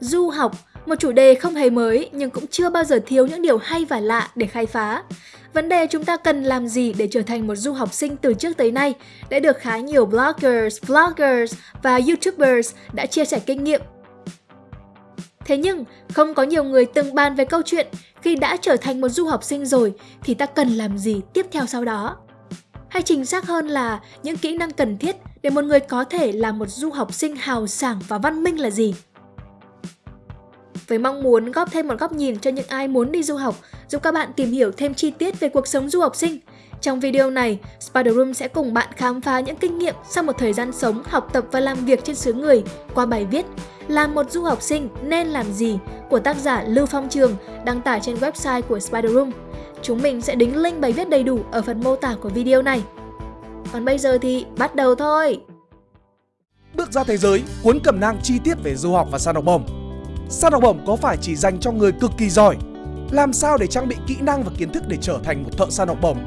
Du học, một chủ đề không hề mới nhưng cũng chưa bao giờ thiếu những điều hay và lạ để khai phá. Vấn đề chúng ta cần làm gì để trở thành một du học sinh từ trước tới nay đã được khá nhiều bloggers, vloggers và youtubers đã chia sẻ kinh nghiệm. Thế nhưng, không có nhiều người từng bàn về câu chuyện khi đã trở thành một du học sinh rồi thì ta cần làm gì tiếp theo sau đó. Hay chính xác hơn là những kỹ năng cần thiết để một người có thể là một du học sinh hào sảng và văn minh là gì? Với mong muốn góp thêm một góc nhìn cho những ai muốn đi du học, giúp các bạn tìm hiểu thêm chi tiết về cuộc sống du học sinh. Trong video này, Spider Room sẽ cùng bạn khám phá những kinh nghiệm sau một thời gian sống, học tập và làm việc trên xứ người qua bài viết Làm một du học sinh nên làm gì của tác giả Lưu Phong Trường đăng tải trên website của Spider Room. Chúng mình sẽ đính link bài viết đầy đủ ở phần mô tả của video này. Còn bây giờ thì bắt đầu thôi! Bước ra thế giới, cuốn cẩm nang chi tiết về du học và săn học bổng Săn học bổng có phải chỉ dành cho người cực kỳ giỏi? Làm sao để trang bị kỹ năng và kiến thức để trở thành một thợ săn học bổng?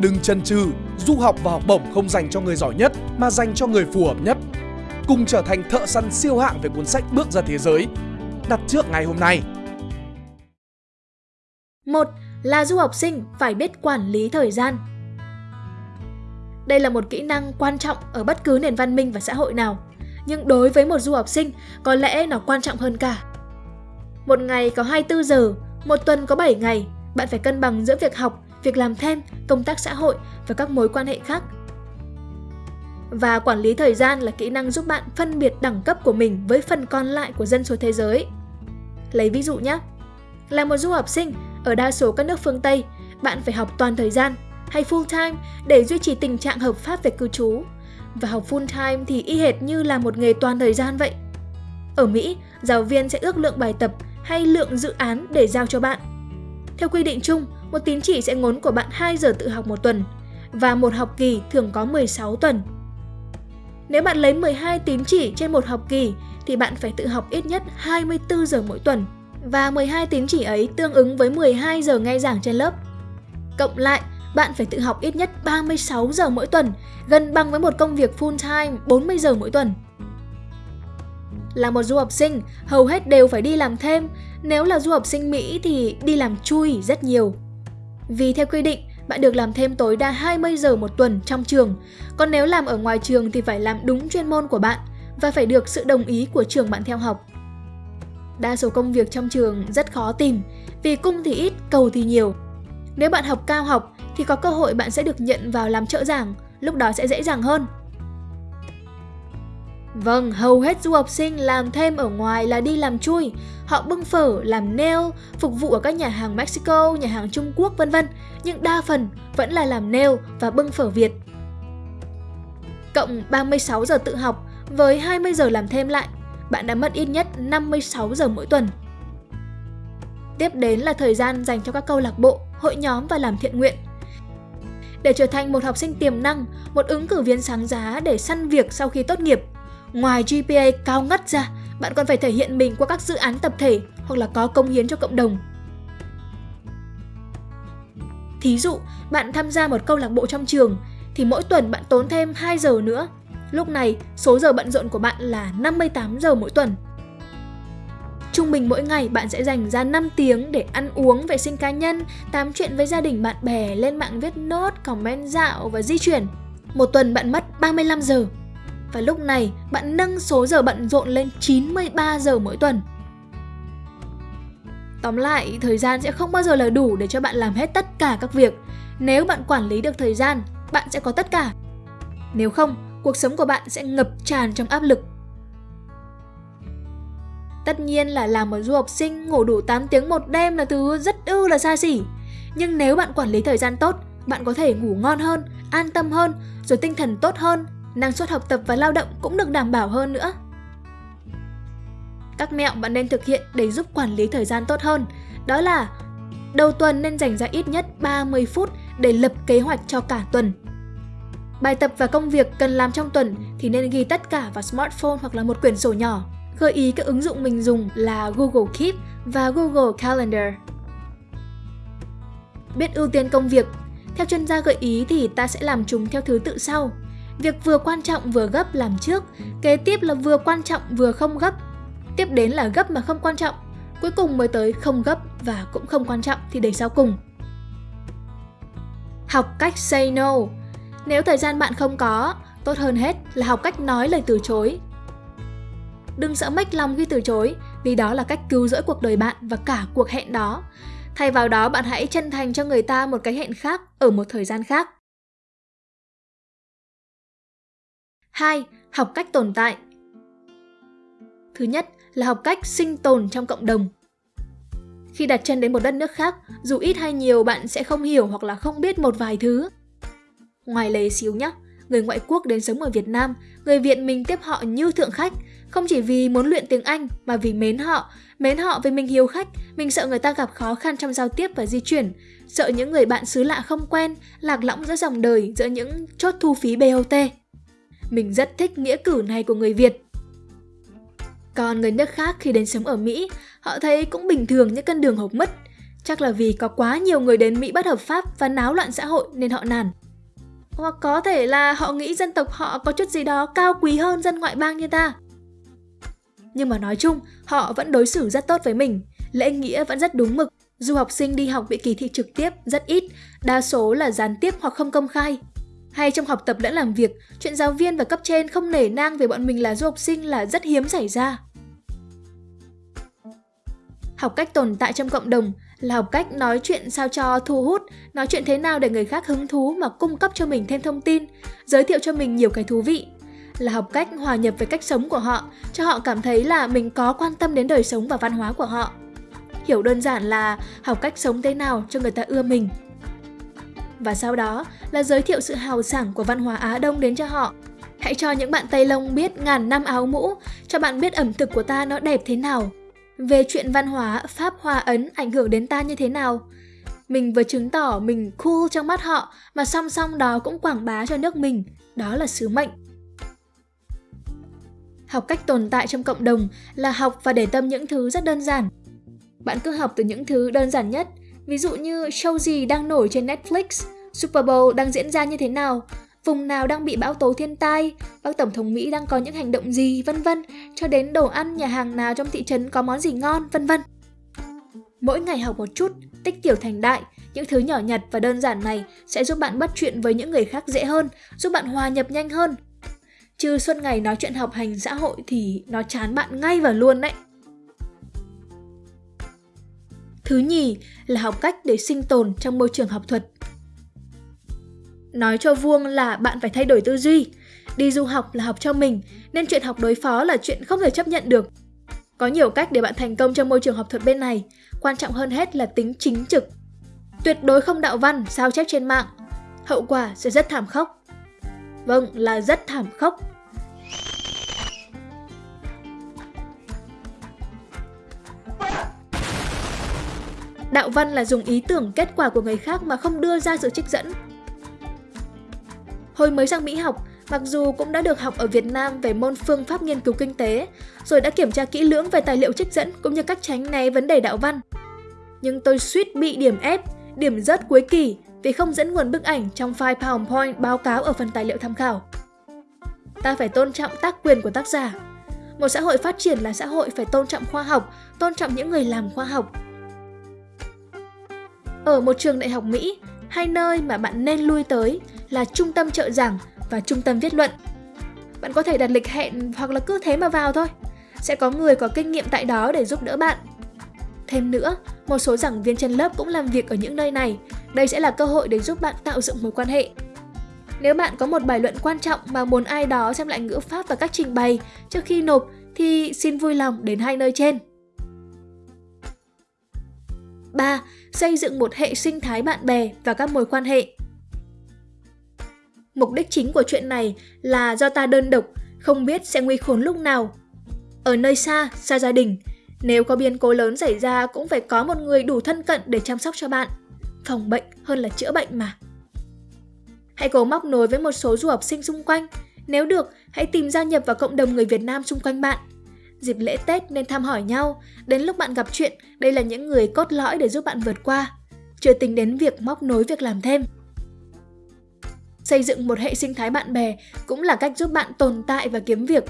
Đừng chần chừ, du học và học bổng không dành cho người giỏi nhất mà dành cho người phù hợp nhất. Cùng trở thành thợ săn siêu hạng về cuốn sách Bước ra thế giới. Đặt trước ngày hôm nay. Một là du học sinh phải biết quản lý thời gian. Đây là một kỹ năng quan trọng ở bất cứ nền văn minh và xã hội nào. Nhưng đối với một du học sinh, có lẽ nó quan trọng hơn cả. Một ngày có 24 giờ, một tuần có 7 ngày, bạn phải cân bằng giữa việc học, việc làm thêm, công tác xã hội và các mối quan hệ khác. Và quản lý thời gian là kỹ năng giúp bạn phân biệt đẳng cấp của mình với phần còn lại của dân số thế giới. Lấy ví dụ nhé. Là một du học sinh, ở đa số các nước phương Tây, bạn phải học toàn thời gian hay full time để duy trì tình trạng hợp pháp về cư trú. Và học full time thì y hệt như là một nghề toàn thời gian vậy. Ở Mỹ, giáo viên sẽ ước lượng bài tập hay lượng dự án để giao cho bạn. Theo quy định chung, một tín chỉ sẽ ngốn của bạn 2 giờ tự học một tuần và một học kỳ thường có 16 tuần. Nếu bạn lấy 12 tín chỉ trên một học kỳ thì bạn phải tự học ít nhất 24 giờ mỗi tuần và 12 tín chỉ ấy tương ứng với 12 giờ nghe giảng trên lớp. Cộng lại, bạn phải tự học ít nhất 36 giờ mỗi tuần, gần bằng với một công việc full time 40 giờ mỗi tuần. Là một du học sinh, hầu hết đều phải đi làm thêm, nếu là du học sinh Mỹ thì đi làm chui rất nhiều. Vì theo quy định, bạn được làm thêm tối đa 20 giờ một tuần trong trường, còn nếu làm ở ngoài trường thì phải làm đúng chuyên môn của bạn và phải được sự đồng ý của trường bạn theo học. Đa số công việc trong trường rất khó tìm, vì cung thì ít, cầu thì nhiều. Nếu bạn học cao học thì có cơ hội bạn sẽ được nhận vào làm trợ giảng, lúc đó sẽ dễ dàng hơn. Vâng, hầu hết du học sinh làm thêm ở ngoài là đi làm chui. Họ bưng phở, làm nail, phục vụ ở các nhà hàng Mexico, nhà hàng Trung Quốc vân vân, nhưng đa phần vẫn là làm nail và bưng phở Việt. Cộng 36 giờ tự học với 20 giờ làm thêm lại, bạn đã mất ít nhất 56 giờ mỗi tuần. Tiếp đến là thời gian dành cho các câu lạc bộ, hội nhóm và làm thiện nguyện. Để trở thành một học sinh tiềm năng, một ứng cử viên sáng giá để săn việc sau khi tốt nghiệp, Ngoài GPA cao ngất ra, bạn còn phải thể hiện mình qua các dự án tập thể hoặc là có công hiến cho cộng đồng. Thí dụ, bạn tham gia một câu lạc bộ trong trường thì mỗi tuần bạn tốn thêm 2 giờ nữa. Lúc này, số giờ bận rộn của bạn là 58 giờ mỗi tuần. Trung bình mỗi ngày bạn sẽ dành ra 5 tiếng để ăn uống, vệ sinh cá nhân, tám chuyện với gia đình bạn bè, lên mạng viết nốt, comment dạo và di chuyển. Một tuần bạn mất 35 giờ và lúc này bạn nâng số giờ bận rộn lên 93 giờ mỗi tuần. Tóm lại, thời gian sẽ không bao giờ là đủ để cho bạn làm hết tất cả các việc. Nếu bạn quản lý được thời gian, bạn sẽ có tất cả. Nếu không, cuộc sống của bạn sẽ ngập tràn trong áp lực. Tất nhiên là làm một du học sinh ngủ đủ 8 tiếng một đêm là thứ rất ư là xa xỉ. Nhưng nếu bạn quản lý thời gian tốt, bạn có thể ngủ ngon hơn, an tâm hơn, rồi tinh thần tốt hơn, năng suất học tập và lao động cũng được đảm bảo hơn nữa. Các mẹo bạn nên thực hiện để giúp quản lý thời gian tốt hơn, đó là đầu tuần nên dành ra ít nhất 30 phút để lập kế hoạch cho cả tuần. Bài tập và công việc cần làm trong tuần thì nên ghi tất cả vào smartphone hoặc là một quyển sổ nhỏ. Gợi ý các ứng dụng mình dùng là Google Keep và Google Calendar. Biết ưu tiên công việc Theo chuyên gia gợi ý thì ta sẽ làm chúng theo thứ tự sau. Việc vừa quan trọng vừa gấp làm trước, kế tiếp là vừa quan trọng vừa không gấp. Tiếp đến là gấp mà không quan trọng, cuối cùng mới tới không gấp và cũng không quan trọng thì để sau cùng. Học cách say no. Nếu thời gian bạn không có, tốt hơn hết là học cách nói lời từ chối. Đừng sợ mách lòng khi từ chối, vì đó là cách cứu rỗi cuộc đời bạn và cả cuộc hẹn đó. Thay vào đó bạn hãy chân thành cho người ta một cái hẹn khác ở một thời gian khác. 2. Học cách tồn tại Thứ nhất là học cách sinh tồn trong cộng đồng. Khi đặt chân đến một đất nước khác, dù ít hay nhiều bạn sẽ không hiểu hoặc là không biết một vài thứ. Ngoài lấy xíu nhé, người ngoại quốc đến sống ở Việt Nam, người Việt mình tiếp họ như thượng khách, không chỉ vì muốn luyện tiếng Anh mà vì mến họ, mến họ vì mình hiếu khách, mình sợ người ta gặp khó khăn trong giao tiếp và di chuyển, sợ những người bạn xứ lạ không quen, lạc lõng giữa dòng đời, giữa những chốt thu phí BOT. Mình rất thích nghĩa cử này của người Việt. Còn người nước khác khi đến sống ở Mỹ, họ thấy cũng bình thường những con đường hộp mất. Chắc là vì có quá nhiều người đến Mỹ bất hợp pháp và náo loạn xã hội nên họ nản. Hoặc có thể là họ nghĩ dân tộc họ có chút gì đó cao quý hơn dân ngoại bang như ta. Nhưng mà nói chung, họ vẫn đối xử rất tốt với mình, lễ nghĩa vẫn rất đúng mực. Du học sinh đi học bị kỳ thị trực tiếp rất ít, đa số là gián tiếp hoặc không công khai. Hay trong học tập lẫn làm việc, chuyện giáo viên và cấp trên không nể nang về bọn mình là du học sinh là rất hiếm xảy ra. Học cách tồn tại trong cộng đồng là học cách nói chuyện sao cho thu hút, nói chuyện thế nào để người khác hứng thú mà cung cấp cho mình thêm thông tin, giới thiệu cho mình nhiều cái thú vị. Là học cách hòa nhập với cách sống của họ, cho họ cảm thấy là mình có quan tâm đến đời sống và văn hóa của họ. Hiểu đơn giản là học cách sống thế nào cho người ta ưa mình. Và sau đó là giới thiệu sự hào sảng của văn hóa Á Đông đến cho họ. Hãy cho những bạn Tây Lông biết ngàn năm áo mũ, cho bạn biết ẩm thực của ta nó đẹp thế nào, về chuyện văn hóa Pháp Hoa Ấn ảnh hưởng đến ta như thế nào. Mình vừa chứng tỏ mình cool trong mắt họ mà song song đó cũng quảng bá cho nước mình, đó là sứ mệnh. Học cách tồn tại trong cộng đồng là học và để tâm những thứ rất đơn giản. Bạn cứ học từ những thứ đơn giản nhất, ví dụ như show gì đang nổi trên Netflix, Super Bowl đang diễn ra như thế nào, vùng nào đang bị bão tố thiên tai, bác tổng thống Mỹ đang có những hành động gì, vân vân, cho đến đồ ăn nhà hàng nào trong thị trấn có món gì ngon, vân vân. Mỗi ngày học một chút, tích tiểu thành đại, những thứ nhỏ nhặt và đơn giản này sẽ giúp bạn bắt chuyện với những người khác dễ hơn, giúp bạn hòa nhập nhanh hơn. Chứ suốt ngày nói chuyện học hành xã hội thì nó chán bạn ngay và luôn đấy. Thứ nhì là học cách để sinh tồn trong môi trường học thuật. Nói cho vuông là bạn phải thay đổi tư duy. Đi du học là học cho mình, nên chuyện học đối phó là chuyện không thể chấp nhận được. Có nhiều cách để bạn thành công trong môi trường học thuật bên này, quan trọng hơn hết là tính chính trực. Tuyệt đối không đạo văn, sao chép trên mạng. Hậu quả sẽ rất thảm khốc. Vâng, là rất thảm khốc. Đạo văn là dùng ý tưởng kết quả của người khác mà không đưa ra sự trích dẫn, Hồi mới sang Mỹ học, mặc dù cũng đã được học ở Việt Nam về môn phương pháp nghiên cứu kinh tế, rồi đã kiểm tra kỹ lưỡng về tài liệu trích dẫn cũng như cách tránh né vấn đề đạo văn. Nhưng tôi suýt bị điểm ép, điểm rớt cuối kỳ vì không dẫn nguồn bức ảnh trong file PowerPoint báo cáo ở phần tài liệu tham khảo. Ta phải tôn trọng tác quyền của tác giả. Một xã hội phát triển là xã hội phải tôn trọng khoa học, tôn trọng những người làm khoa học. Ở một trường đại học Mỹ, hai nơi mà bạn nên lui tới là trung tâm trợ giảng và trung tâm viết luận. Bạn có thể đặt lịch hẹn hoặc là cứ thế mà vào thôi. Sẽ có người có kinh nghiệm tại đó để giúp đỡ bạn. Thêm nữa, một số giảng viên trên lớp cũng làm việc ở những nơi này. Đây sẽ là cơ hội để giúp bạn tạo dựng mối quan hệ. Nếu bạn có một bài luận quan trọng mà muốn ai đó xem lại ngữ pháp và cách trình bày trước khi nộp thì xin vui lòng đến hai nơi trên. 3. Xây dựng một hệ sinh thái bạn bè và các mối quan hệ. Mục đích chính của chuyện này là do ta đơn độc, không biết sẽ nguy khốn lúc nào. Ở nơi xa, xa gia đình, nếu có biến cố lớn xảy ra cũng phải có một người đủ thân cận để chăm sóc cho bạn. Phòng bệnh hơn là chữa bệnh mà. Hãy cố móc nối với một số du học sinh xung quanh. Nếu được, hãy tìm gia nhập vào cộng đồng người Việt Nam xung quanh bạn. Dịp lễ Tết nên thăm hỏi nhau, đến lúc bạn gặp chuyện, đây là những người cốt lõi để giúp bạn vượt qua. Chưa tính đến việc móc nối việc làm thêm. Xây dựng một hệ sinh thái bạn bè cũng là cách giúp bạn tồn tại và kiếm việc.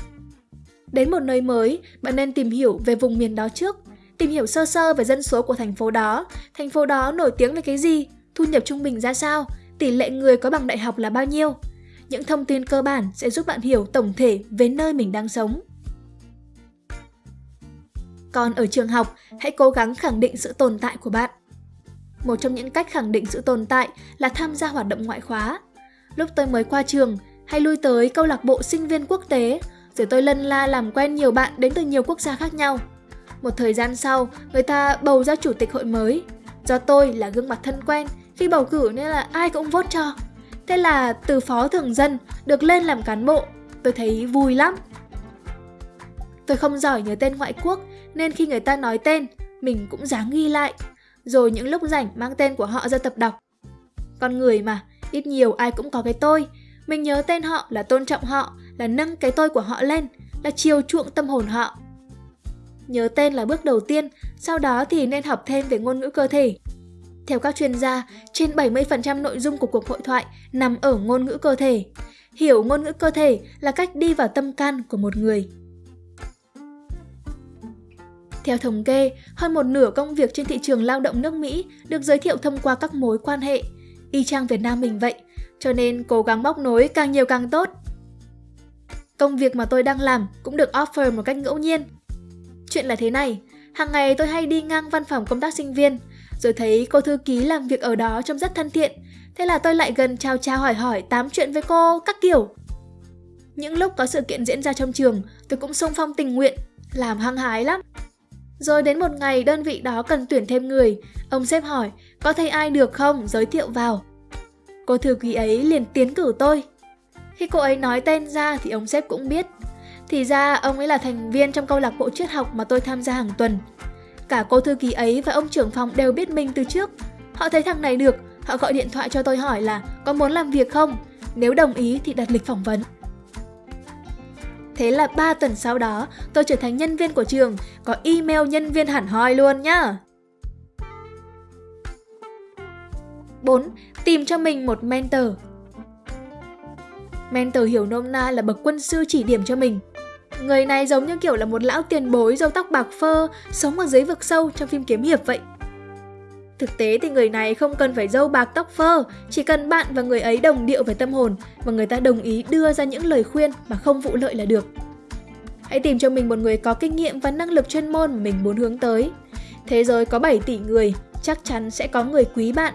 Đến một nơi mới, bạn nên tìm hiểu về vùng miền đó trước. Tìm hiểu sơ sơ về dân số của thành phố đó, thành phố đó nổi tiếng về cái gì, thu nhập trung bình ra sao, tỷ lệ người có bằng đại học là bao nhiêu. Những thông tin cơ bản sẽ giúp bạn hiểu tổng thể về nơi mình đang sống. Còn ở trường học, hãy cố gắng khẳng định sự tồn tại của bạn. Một trong những cách khẳng định sự tồn tại là tham gia hoạt động ngoại khóa. Lúc tôi mới qua trường, hay lui tới câu lạc bộ sinh viên quốc tế, rồi tôi lân la làm quen nhiều bạn đến từ nhiều quốc gia khác nhau. Một thời gian sau, người ta bầu ra chủ tịch hội mới. Do tôi là gương mặt thân quen, khi bầu cử nên là ai cũng vote cho. Thế là từ phó thường dân được lên làm cán bộ, tôi thấy vui lắm. Tôi không giỏi nhớ tên ngoại quốc nên khi người ta nói tên, mình cũng dáng ghi lại. Rồi những lúc rảnh mang tên của họ ra tập đọc. Con người mà, ít nhiều ai cũng có cái tôi. Mình nhớ tên họ là tôn trọng họ, là nâng cái tôi của họ lên, là chiều chuộng tâm hồn họ. Nhớ tên là bước đầu tiên, sau đó thì nên học thêm về ngôn ngữ cơ thể. Theo các chuyên gia, trên 70% nội dung của cuộc hội thoại nằm ở ngôn ngữ cơ thể. Hiểu ngôn ngữ cơ thể là cách đi vào tâm can của một người. Theo thống kê, hơn một nửa công việc trên thị trường lao động nước Mỹ được giới thiệu thông qua các mối quan hệ. Y chang Việt Nam mình vậy, cho nên cố gắng móc nối càng nhiều càng tốt. Công việc mà tôi đang làm cũng được offer một cách ngẫu nhiên. Chuyện là thế này, hàng ngày tôi hay đi ngang văn phòng công tác sinh viên, rồi thấy cô thư ký làm việc ở đó trông rất thân thiện. Thế là tôi lại gần chào chào hỏi hỏi tám chuyện với cô các kiểu. Những lúc có sự kiện diễn ra trong trường, tôi cũng xung phong tình nguyện, làm hăng hái lắm. Rồi đến một ngày đơn vị đó cần tuyển thêm người, ông sếp hỏi có thấy ai được không giới thiệu vào. Cô thư ký ấy liền tiến cử tôi. Khi cô ấy nói tên ra thì ông sếp cũng biết. Thì ra ông ấy là thành viên trong câu lạc bộ triết học mà tôi tham gia hàng tuần. Cả cô thư ký ấy và ông trưởng phòng đều biết mình từ trước. Họ thấy thằng này được, họ gọi điện thoại cho tôi hỏi là có muốn làm việc không? Nếu đồng ý thì đặt lịch phỏng vấn. Thế là 3 tuần sau đó, tôi trở thành nhân viên của trường, có email nhân viên hẳn hoi luôn nhá. 4. Tìm cho mình một mentor Mentor hiểu nôm na là bậc quân sư chỉ điểm cho mình. Người này giống như kiểu là một lão tiền bối râu tóc bạc phơ, sống ở dưới vực sâu trong phim kiếm hiệp vậy. Thực tế thì người này không cần phải dâu bạc tóc phơ, chỉ cần bạn và người ấy đồng điệu về tâm hồn và người ta đồng ý đưa ra những lời khuyên mà không vụ lợi là được. Hãy tìm cho mình một người có kinh nghiệm và năng lực chuyên môn mà mình muốn hướng tới. Thế giới có 7 tỷ người, chắc chắn sẽ có người quý bạn.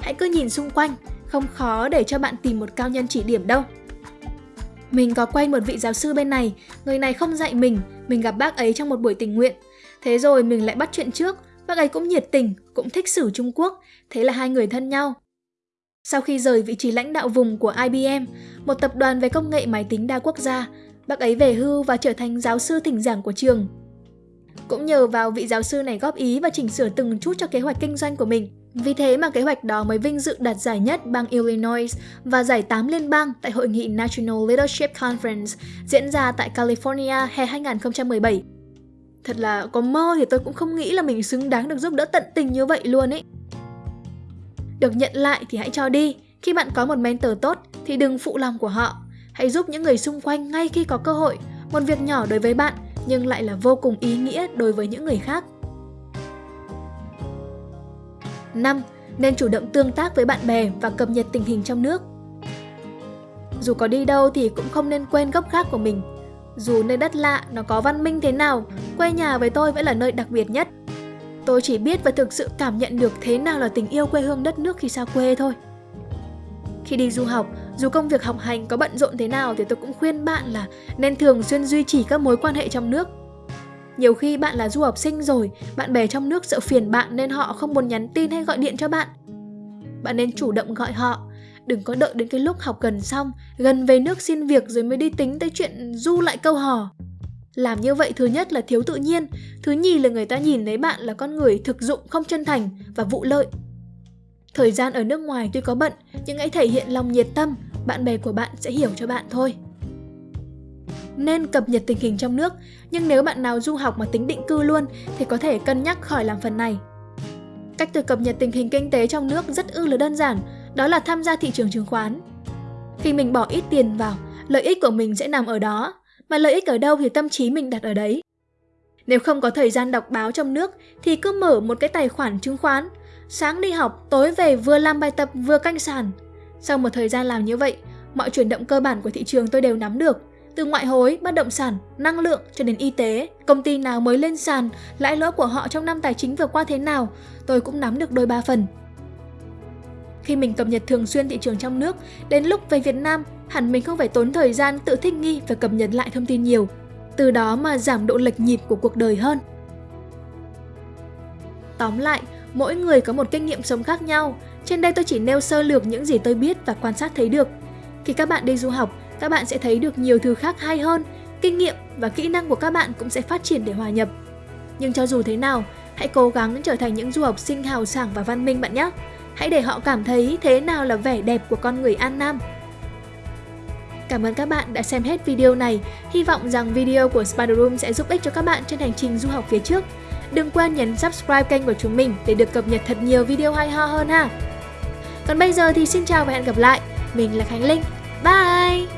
Hãy cứ nhìn xung quanh, không khó để cho bạn tìm một cao nhân chỉ điểm đâu. Mình có quen một vị giáo sư bên này, người này không dạy mình, mình gặp bác ấy trong một buổi tình nguyện. Thế rồi mình lại bắt chuyện trước, bác ấy cũng nhiệt tình, cũng thích sử Trung Quốc, thế là hai người thân nhau. Sau khi rời vị trí lãnh đạo vùng của IBM, một tập đoàn về công nghệ máy tính đa quốc gia, bác ấy về hưu và trở thành giáo sư thỉnh giảng của trường. Cũng nhờ vào vị giáo sư này góp ý và chỉnh sửa từng chút cho kế hoạch kinh doanh của mình, vì thế mà kế hoạch đó mới vinh dự đạt giải nhất bang Illinois và giải 8 liên bang tại hội nghị National Leadership Conference diễn ra tại California hè 2017. Thật là có mơ thì tôi cũng không nghĩ là mình xứng đáng được giúp đỡ tận tình như vậy luôn ấy. Được nhận lại thì hãy cho đi, khi bạn có một mentor tốt thì đừng phụ lòng của họ. Hãy giúp những người xung quanh ngay khi có cơ hội, một việc nhỏ đối với bạn nhưng lại là vô cùng ý nghĩa đối với những người khác. 5. Nên chủ động tương tác với bạn bè và cập nhật tình hình trong nước. Dù có đi đâu thì cũng không nên quên gốc gác của mình. Dù nơi đất lạ nó có văn minh thế nào, quê nhà với tôi vẫn là nơi đặc biệt nhất. Tôi chỉ biết và thực sự cảm nhận được thế nào là tình yêu quê hương đất nước khi xa quê thôi. Khi đi du học, dù công việc học hành có bận rộn thế nào thì tôi cũng khuyên bạn là nên thường xuyên duy trì các mối quan hệ trong nước nhiều khi bạn là du học sinh rồi, bạn bè trong nước sợ phiền bạn nên họ không muốn nhắn tin hay gọi điện cho bạn. Bạn nên chủ động gọi họ, đừng có đợi đến cái lúc học gần xong, gần về nước xin việc rồi mới đi tính tới chuyện du lại câu hò. Làm như vậy thứ nhất là thiếu tự nhiên, thứ nhì là người ta nhìn thấy bạn là con người thực dụng không chân thành và vụ lợi. Thời gian ở nước ngoài tuy có bận, nhưng hãy thể hiện lòng nhiệt tâm, bạn bè của bạn sẽ hiểu cho bạn thôi nên cập nhật tình hình trong nước, nhưng nếu bạn nào du học mà tính định cư luôn thì có thể cân nhắc khỏi làm phần này. Cách tôi cập nhật tình hình kinh tế trong nước rất ư là đơn giản, đó là tham gia thị trường chứng khoán. Khi mình bỏ ít tiền vào, lợi ích của mình sẽ nằm ở đó. mà lợi ích ở đâu thì tâm trí mình đặt ở đấy. Nếu không có thời gian đọc báo trong nước thì cứ mở một cái tài khoản chứng khoán, sáng đi học, tối về vừa làm bài tập vừa canh sàn. Sau một thời gian làm như vậy, mọi chuyển động cơ bản của thị trường tôi đều nắm được. Từ ngoại hối, bất động sản, năng lượng cho đến y tế, công ty nào mới lên sàn, lãi lỗ của họ trong năm tài chính vừa qua thế nào, tôi cũng nắm được đôi ba phần. Khi mình cập nhật thường xuyên thị trường trong nước, đến lúc về Việt Nam, hẳn mình không phải tốn thời gian tự thích nghi và cập nhật lại thông tin nhiều. Từ đó mà giảm độ lệch nhịp của cuộc đời hơn. Tóm lại, mỗi người có một kinh nghiệm sống khác nhau. Trên đây tôi chỉ nêu sơ lược những gì tôi biết và quan sát thấy được. Khi các bạn đi du học, các bạn sẽ thấy được nhiều thứ khác hay hơn, kinh nghiệm và kỹ năng của các bạn cũng sẽ phát triển để hòa nhập. Nhưng cho dù thế nào, hãy cố gắng trở thành những du học sinh hào sảng và văn minh bạn nhé. Hãy để họ cảm thấy thế nào là vẻ đẹp của con người An Nam. Cảm ơn các bạn đã xem hết video này. Hy vọng rằng video của Spider Room sẽ giúp ích cho các bạn trên hành trình du học phía trước. Đừng quên nhấn subscribe kênh của chúng mình để được cập nhật thật nhiều video hay ho hơn ha. Còn bây giờ thì xin chào và hẹn gặp lại. Mình là Khánh Linh. Bye!